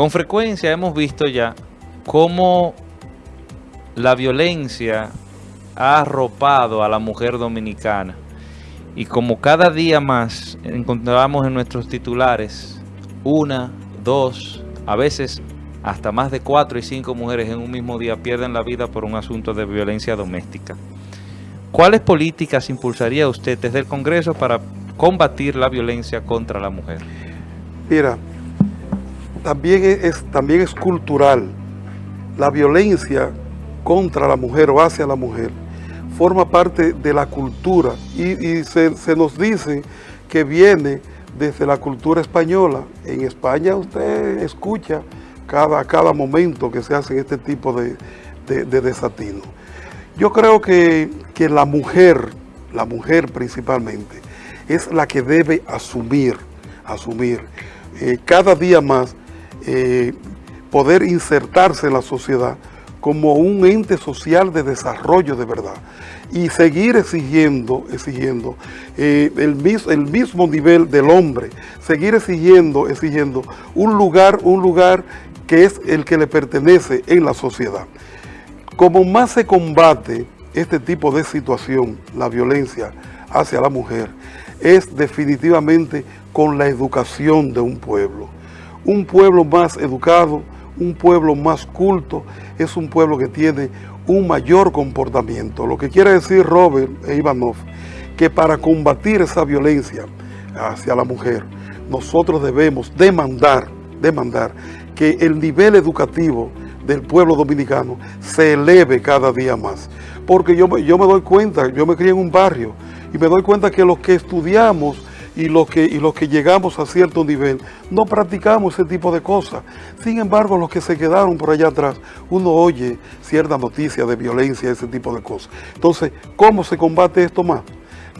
Con frecuencia hemos visto ya cómo la violencia ha arropado a la mujer dominicana y como cada día más encontramos en nuestros titulares una, dos, a veces hasta más de cuatro y cinco mujeres en un mismo día pierden la vida por un asunto de violencia doméstica. ¿Cuáles políticas impulsaría usted desde el Congreso para combatir la violencia contra la mujer? Mira, también es, también es cultural. La violencia contra la mujer o hacia la mujer forma parte de la cultura y, se, nos dice que viene desde la cultura española. En España usted escucha cada, cada momento que se hace este tipo de, de, desatino. Yo creo que, la mujer, la mujer principalmente, es la que debe asumir, asumir eh, cada día más eh, poder insertarse en la sociedad como un ente social de desarrollo de verdad y seguir exigiendo, exigiendo eh, el, el, mismo nivel del hombre, seguir exigiendo, exigiendo un lugar, un lugar que es el que le pertenece en la sociedad. Como más se combate este tipo de situación, la violencia hacia la mujer, es definitivamente con la educación de un pueblo. Un pueblo más educado, un pueblo más culto, es un pueblo que tiene un mayor comportamiento. Lo que quiere decir Robert e Ivanov, que para combatir esa violencia hacia la mujer, nosotros debemos demandar, demandar que el nivel educativo del pueblo dominicano se eleve cada día más. Porque yo, yo me doy cuenta, yo me crié en un barrio y me doy cuenta que los que estudiamos y los que, y los que llegamos a cierto nivel no practicamos ese tipo de cosas. Sin embargo, los que se quedaron por allá atrás, uno oye cierta noticia de violencia, ese tipo de cosas. Entonces, ¿cómo se combate esto más?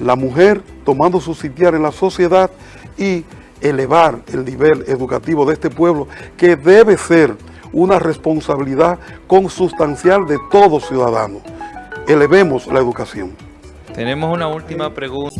La mujer tomando su sitiar en la sociedad y elevar el nivel educativo de este pueblo, que debe ser una responsabilidad consustancial de todo ciudadano. Elevemos la educación. Tenemos una última pregunta.